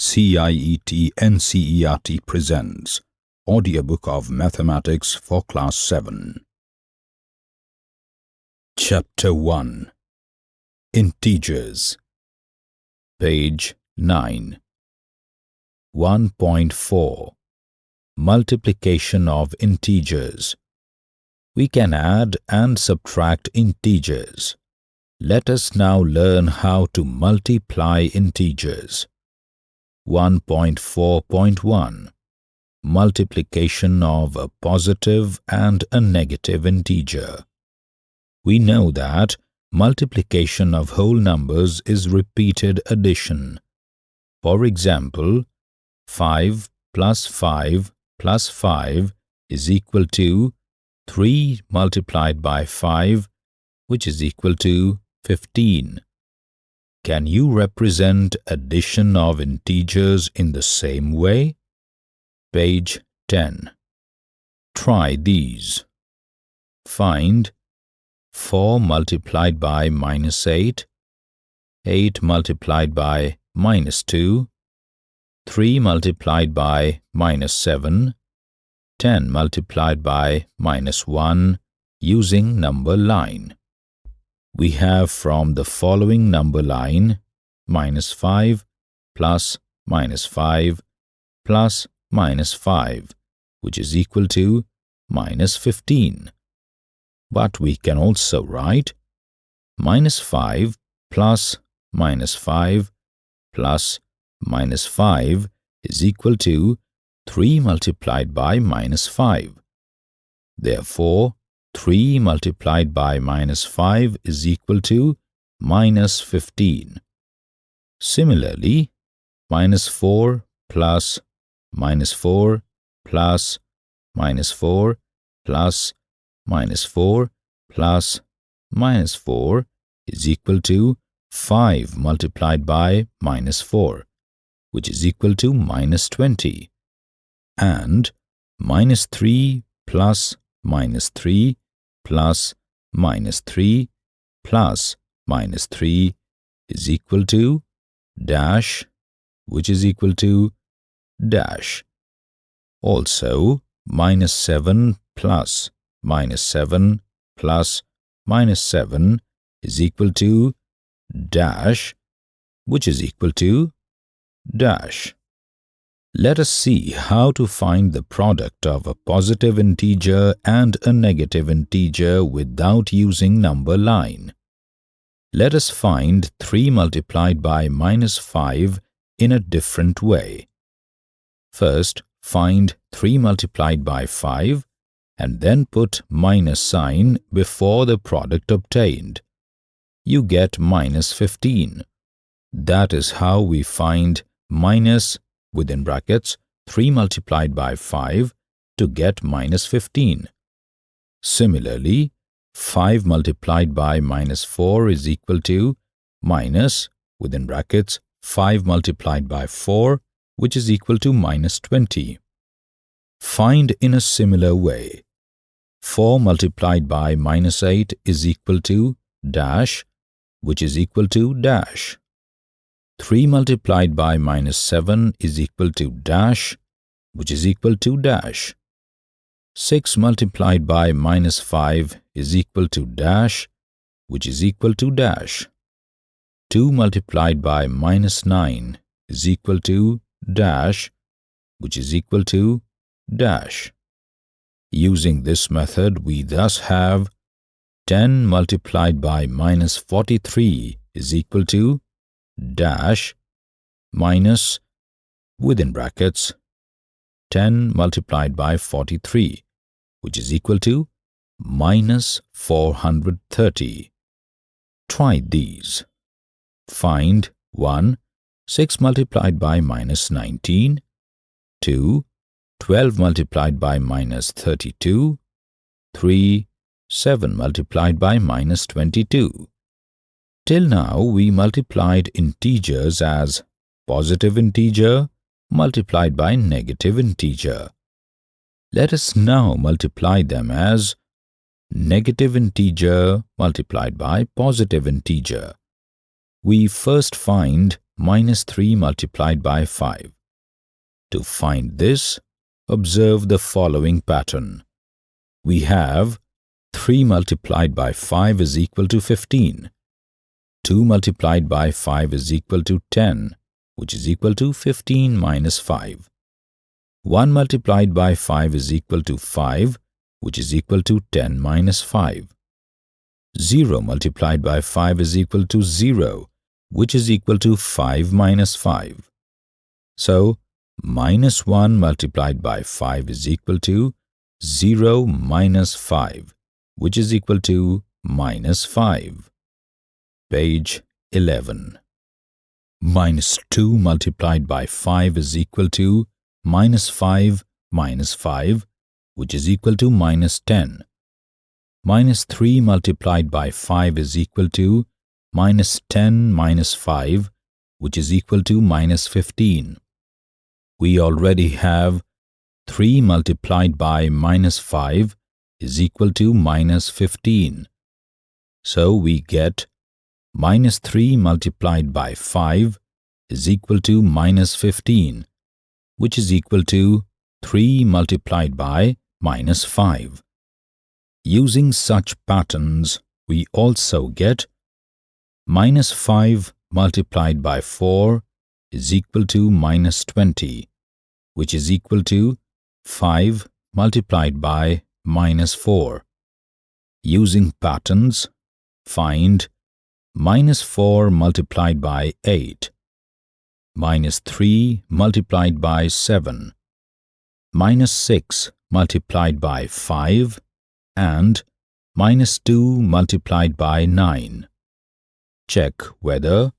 CIET NCERT presents Audiobook of Mathematics for Class 7. Chapter 1 Integers Page 9 1.4 Multiplication of integers We can add and subtract integers. Let us now learn how to multiply integers. 1.4.1 Multiplication of a positive and a negative integer. We know that multiplication of whole numbers is repeated addition. For example, 5 plus 5 plus 5 is equal to 3 multiplied by 5 which is equal to 15. Can you represent addition of integers in the same way? Page 10. Try these. Find 4 multiplied by minus 8, 8 multiplied by minus 2, 3 multiplied by minus 7, 10 multiplied by minus 1 using number line we have from the following number line minus 5 plus minus 5 plus minus 5 which is equal to minus 15. But we can also write minus 5 plus minus 5 plus minus 5 is equal to 3 multiplied by minus 5. Therefore, 3 multiplied by minus 5 is equal to minus 15. Similarly, minus 4 plus minus 4 plus minus 4 plus minus 4 plus minus 4 is equal to 5 multiplied by minus 4, which is equal to minus 20. And minus 3 plus minus 3 plus minus 3 plus minus 3 is equal to dash which is equal to dash. Also, minus 7 plus minus 7 plus minus 7 is equal to dash which is equal to dash. Let us see how to find the product of a positive integer and a negative integer without using number line. Let us find 3 multiplied by minus 5 in a different way. First, find 3 multiplied by 5 and then put minus sign before the product obtained. You get minus 15. That is how we find minus within brackets 3 multiplied by 5 to get minus 15. Similarly, 5 multiplied by minus 4 is equal to minus within brackets 5 multiplied by 4 which is equal to minus 20. Find in a similar way. 4 multiplied by minus 8 is equal to dash which is equal to dash. 3 multiplied by minus 7 is equal to dash, which is equal to dash. 6 multiplied by minus 5 is equal to dash, which is equal to dash. 2 multiplied by minus 9 is equal to dash, which is equal to dash. Using this method, we thus have 10 multiplied by minus 43 is equal to dash minus within brackets 10 multiplied by 43 which is equal to minus 430. Try these. Find 1. 6 multiplied by minus 19 2. 12 multiplied by minus 32 3. 7 multiplied by minus 22 Till now we multiplied integers as positive integer multiplied by negative integer. Let us now multiply them as negative integer multiplied by positive integer. We first find minus 3 multiplied by 5. To find this, observe the following pattern. We have 3 multiplied by 5 is equal to 15. 2 multiplied by 5 is equal to 10, which is equal to 15 minus 5. 1 multiplied by 5 is equal to 5, which is equal to 10 minus 5. 0 multiplied by 5 is equal to 0, which is equal to 5 minus 5. So, minus 1 multiplied by 5 is equal to 0 minus 5, which is equal to minus 5. Page 11. Minus 2 multiplied by 5 is equal to minus 5 minus 5, which is equal to minus 10. Minus 3 multiplied by 5 is equal to minus 10 minus 5, which is equal to minus 15. We already have 3 multiplied by minus 5 is equal to minus 15. So we get minus 3 multiplied by 5 is equal to minus 15, which is equal to 3 multiplied by minus 5. Using such patterns, we also get minus 5 multiplied by 4 is equal to minus 20, which is equal to 5 multiplied by minus 4. Using patterns, find minus 4 multiplied by 8, minus 3 multiplied by 7, minus 6 multiplied by 5, and minus 2 multiplied by 9 check whether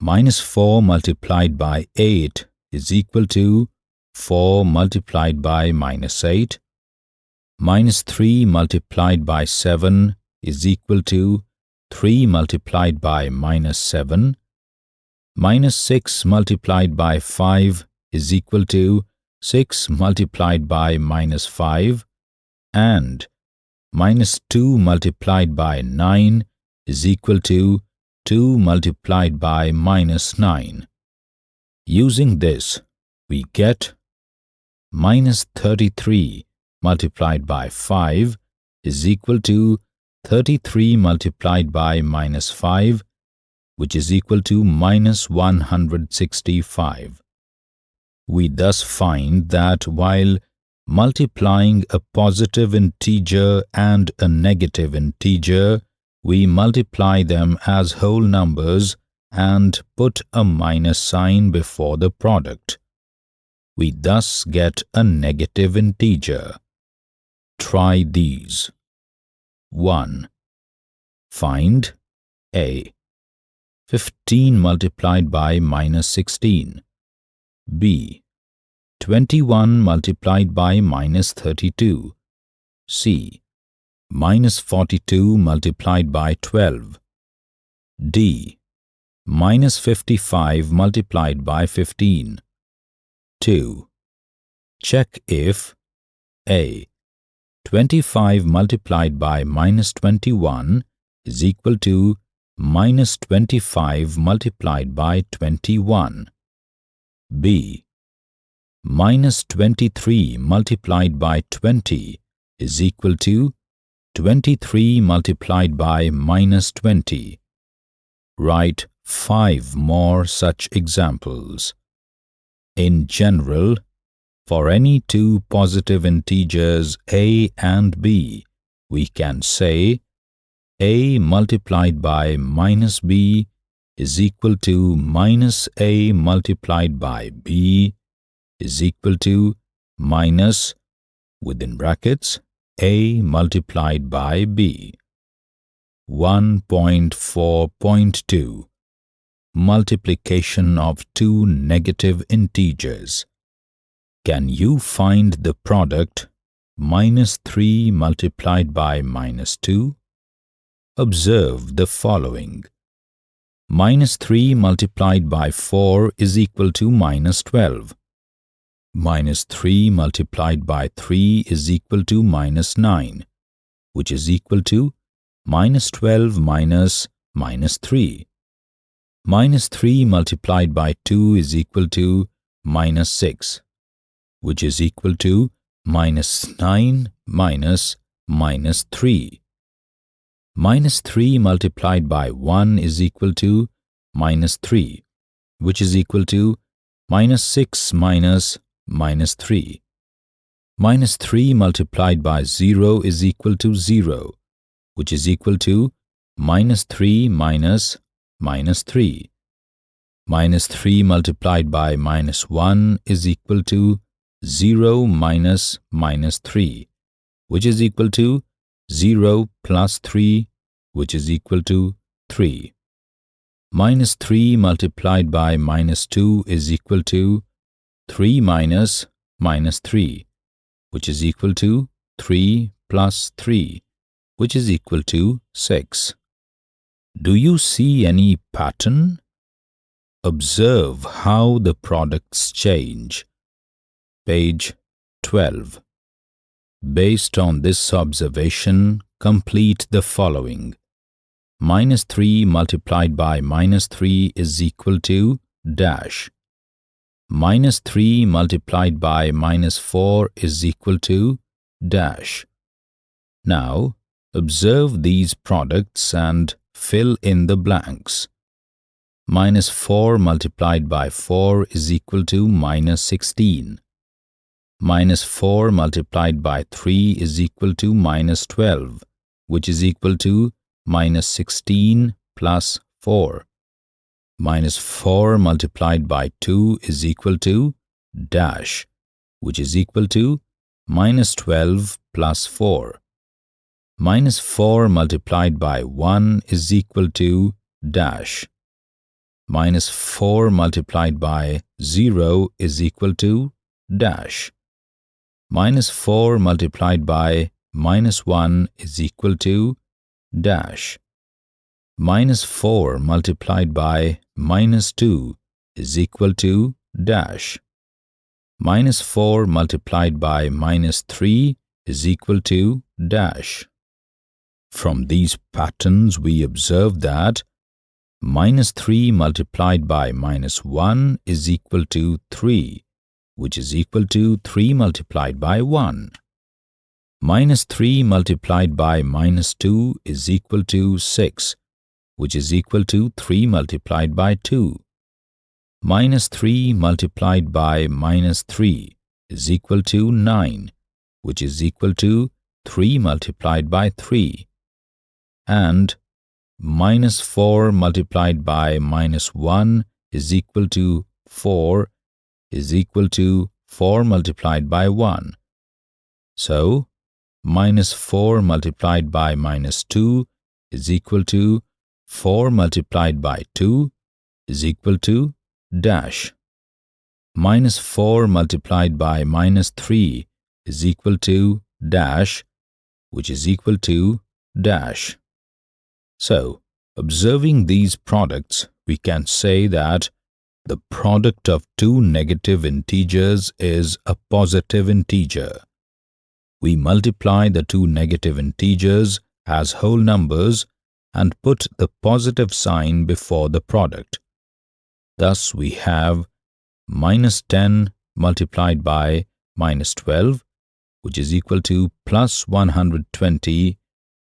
minus 4 multiplied by 8 is equal to 4 multiplied by minus 8, minus 3 multiplied by 7 is equal to 3 multiplied by minus 7, minus 6 multiplied by 5 is equal to 6 multiplied by minus 5, and minus 2 multiplied by 9 is equal to 2 multiplied by minus 9. Using this, we get minus 33 multiplied by 5 is equal to 33 multiplied by minus 5, which is equal to minus 165. We thus find that while multiplying a positive integer and a negative integer, we multiply them as whole numbers and put a minus sign before the product. We thus get a negative integer. Try these. 1. Find A. 15 multiplied by minus 16. B. 21 multiplied by minus 32. C minus 42 multiplied by 12. D. Minus 55 multiplied by 15. 2. Check if A. 25 multiplied by minus 21 is equal to minus 25 multiplied by 21. B. Minus 23 multiplied by 20 is equal to 23 multiplied by minus 20. Write five more such examples. In general, for any two positive integers a and b, we can say a multiplied by minus b is equal to minus a multiplied by b is equal to minus, within brackets, a multiplied by b. 1.4.2 Multiplication of two negative integers. Can you find the product minus 3 multiplied by minus 2? Observe the following. Minus 3 multiplied by 4 is equal to minus 12 minus 3 multiplied by 3 is equal to minus 9, which is equal to minus 12 minus minus 3. minus 3 multiplied by 2 is equal to minus 6, which is equal to minus 9 minus minus 3. Minus 3 multiplied by 1 is equal to minus 3, which is equal to minus 6 minus minus 3. Minus 3 multiplied by 0 is equal to 0, which is equal to minus 3 minus minus 3. Minus 3 multiplied by minus 1 is equal to 0 minus minus 3, which is equal to 0 plus 3, which is equal to 3. Minus 3 multiplied by minus 2 is equal to 3 minus minus 3, which is equal to 3 plus 3, which is equal to 6. Do you see any pattern? Observe how the products change. Page 12. Based on this observation, complete the following. Minus 3 multiplied by minus 3 is equal to dash. Minus 3 multiplied by minus 4 is equal to dash. Now, observe these products and fill in the blanks. Minus 4 multiplied by 4 is equal to minus 16. Minus 4 multiplied by 3 is equal to minus 12, which is equal to minus 16 plus 4. Minus 4 multiplied by 2 is equal to dash, which is equal to minus 12 plus 4. Minus 4 multiplied by 1 is equal to dash. Minus 4 multiplied by 0 is equal to dash. Minus 4 multiplied by minus 1 is equal to dash. Minus 4 multiplied by minus 2 is equal to dash. Minus 4 multiplied by minus 3 is equal to dash. From these patterns, we observe that minus 3 multiplied by minus 1 is equal to 3, which is equal to 3 multiplied by 1. Minus 3 multiplied by minus 2 is equal to 6, which is equal to 3 multiplied by 2. Minus 3 multiplied by minus 3 is equal to 9, which is equal to 3 multiplied by 3 and minus 4 multiplied by minus 1 is equal to 4 is equal to 4 multiplied by 1. So, minus 4 multiplied by minus 2 is equal to 4 multiplied by 2 is equal to dash. Minus 4 multiplied by minus 3 is equal to dash, which is equal to dash. So, observing these products, we can say that the product of two negative integers is a positive integer. We multiply the two negative integers as whole numbers and put the positive sign before the product. Thus, we have minus 10 multiplied by minus 12, which is equal to plus 120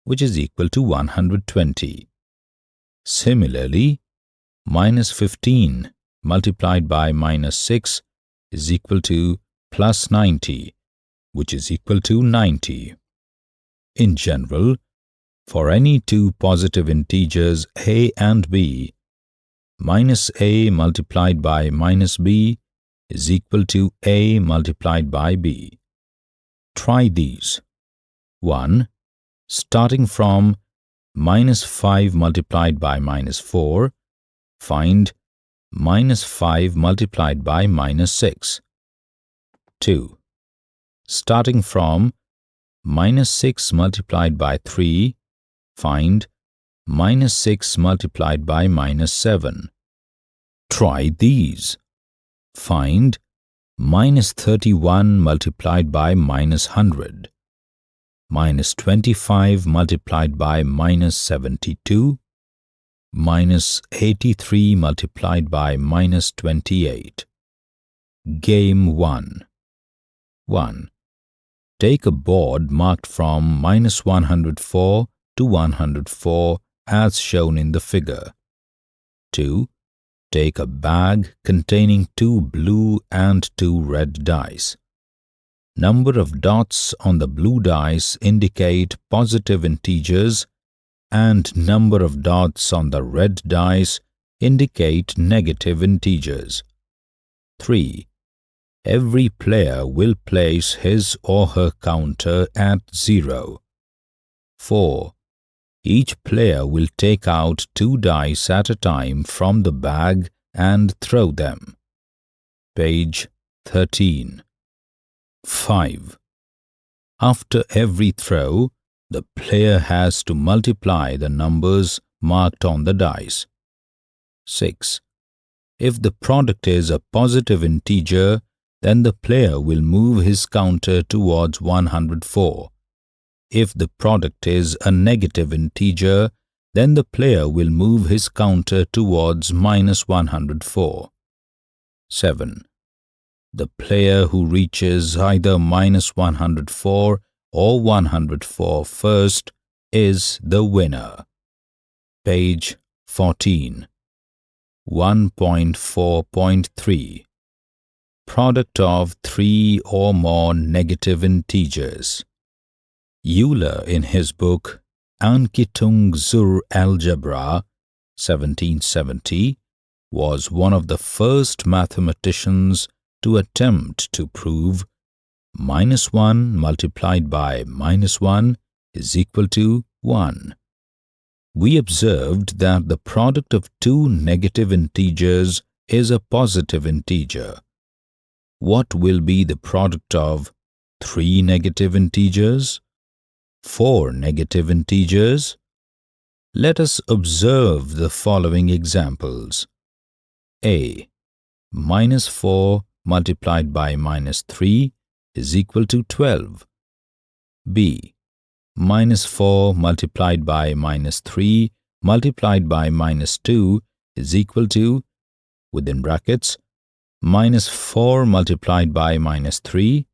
which is equal to 120. Similarly, minus 15 multiplied by minus 6 is equal to plus 90, which is equal to 90. In general, for any two positive integers a and b, minus a multiplied by minus b is equal to a multiplied by b. Try these. 1 starting from minus 5 multiplied by minus 4, find minus 5 multiplied by minus 6. 2. Starting from minus 6 multiplied by 3, find minus 6 multiplied by minus 7. Try these. Find minus 31 multiplied by minus 100 minus 25 multiplied by minus 72, minus 83 multiplied by minus 28. Game 1 1. Take a board marked from minus 104 to 104 as shown in the figure. 2. Take a bag containing two blue and two red dice. Number of dots on the blue dice indicate positive integers and number of dots on the red dice indicate negative integers. 3. Every player will place his or her counter at 0. 4. Each player will take out two dice at a time from the bag and throw them. Page 13. 5. After every throw, the player has to multiply the numbers marked on the dice. 6. If the product is a positive integer, then the player will move his counter towards 104. If the product is a negative integer, then the player will move his counter towards minus 104. 7 the player who reaches either minus 104 or 104 first is the winner. Page 14 1.4.3 Product of three or more negative integers. Euler in his book Ankitung zur Algebra 1770 was one of the first mathematicians to attempt to prove minus 1 multiplied by minus 1 is equal to 1. We observed that the product of two negative integers is a positive integer. What will be the product of three negative integers? Four negative integers? Let us observe the following examples. A. Minus 4 multiplied by minus 3 is equal to 12. b. Minus 4 multiplied by minus 3 multiplied by minus 2 is equal to, within brackets, minus 4 multiplied by minus 3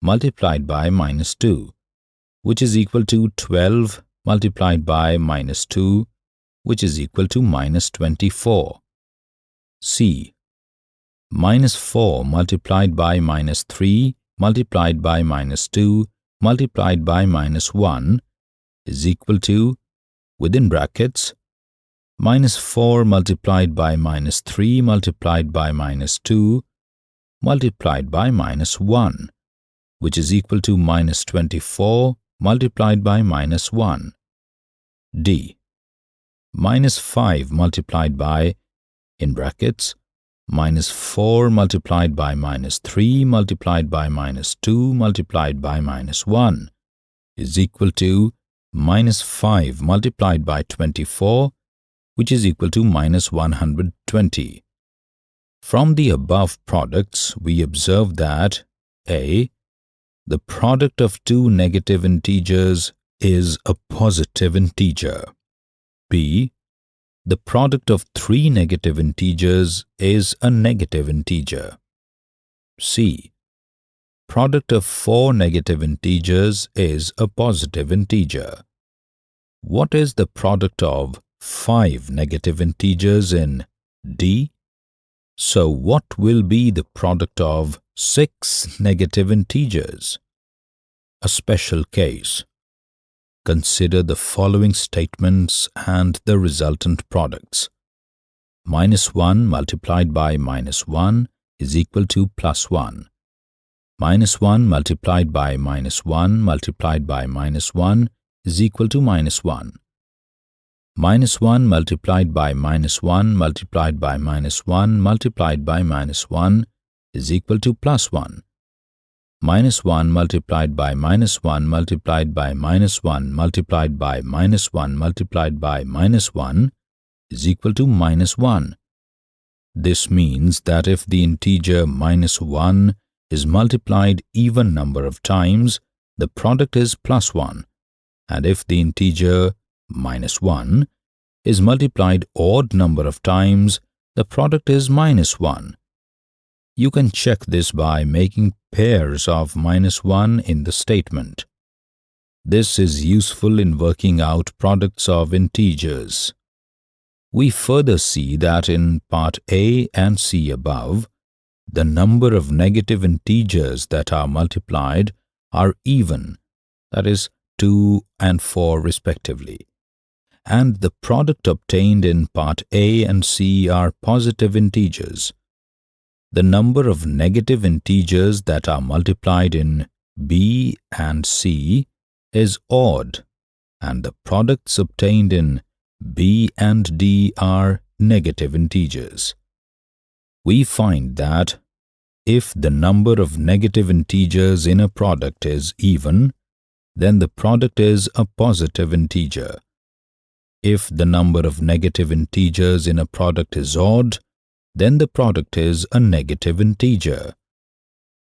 multiplied by minus 2, which is equal to 12 multiplied by minus 2, which is equal to minus 24. c minus 4 multiplied by minus 3 multiplied by minus 2 multiplied by minus 1 is equal to, within brackets, minus 4 multiplied by minus 3 multiplied by minus 2 multiplied by minus 1, which is equal to minus 24 multiplied by minus 1. D. Minus 5 multiplied by, in brackets, minus 4 multiplied by minus 3 multiplied by minus 2 multiplied by minus 1 is equal to minus 5 multiplied by 24 which is equal to minus 120. From the above products, we observe that a. The product of two negative integers is a positive integer. b the product of three negative integers is a negative integer. C. Product of four negative integers is a positive integer. What is the product of five negative integers in D? So what will be the product of six negative integers? A special case. Consider the following statements and the resultant products. Minus 1 multiplied by minus 1 is equal to plus 1. Minus 1 multiplied by minus 1 multiplied by minus 1 is equal to minus 1. Minus 1 multiplied by minus 1 multiplied by minus 1 multiplied by minus 1 is equal to plus 1 minus 1 multiplied by minus 1 multiplied by minus 1 multiplied by minus 1 multiplied by minus 1 is equal to minus 1. This means that if the integer minus 1 is multiplied even number of times, the product is plus 1, and if the integer minus 1 is multiplied odd number of times, the product is minus 1. You can check this by making pairs of minus 1 in the statement. This is useful in working out products of integers. We further see that in part A and C above, the number of negative integers that are multiplied are even, that is, 2 and 4 respectively, and the product obtained in part A and C are positive integers. The number of negative integers that are multiplied in B and C is odd, and the products obtained in B and D are negative integers. We find that if the number of negative integers in a product is even, then the product is a positive integer. If the number of negative integers in a product is odd, then the product is a negative integer.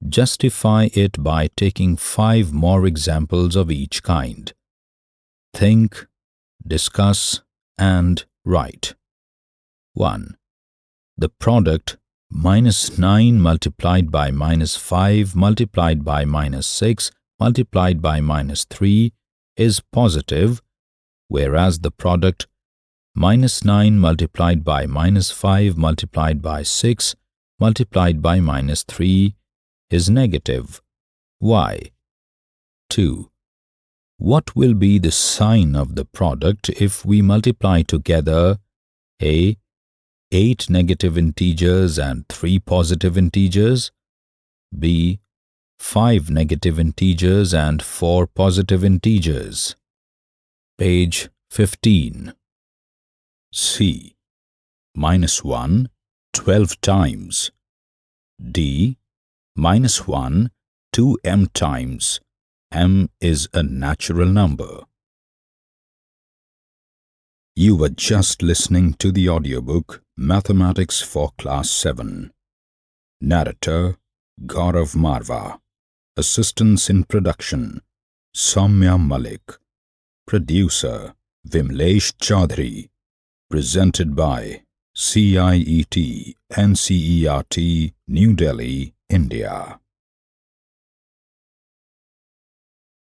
Justify it by taking five more examples of each kind. Think, discuss, and write. 1. The product minus 9 multiplied by minus 5 multiplied by minus 6 multiplied by minus 3 is positive, whereas the product minus 9 multiplied by minus 5 multiplied by 6 multiplied by minus 3 is negative. Why? 2. What will be the sign of the product if we multiply together a 8 negative integers and 3 positive integers, b 5 negative integers and 4 positive integers. Page 15. C. Minus 1, 12 times. D. Minus 1, 2m times. m is a natural number. You were just listening to the audiobook Mathematics for Class 7. Narrator Gaurav Marva Assistance in Production Soumya Malik Producer Vimlesh Chaudhary Presented by CIET NCERT New Delhi, India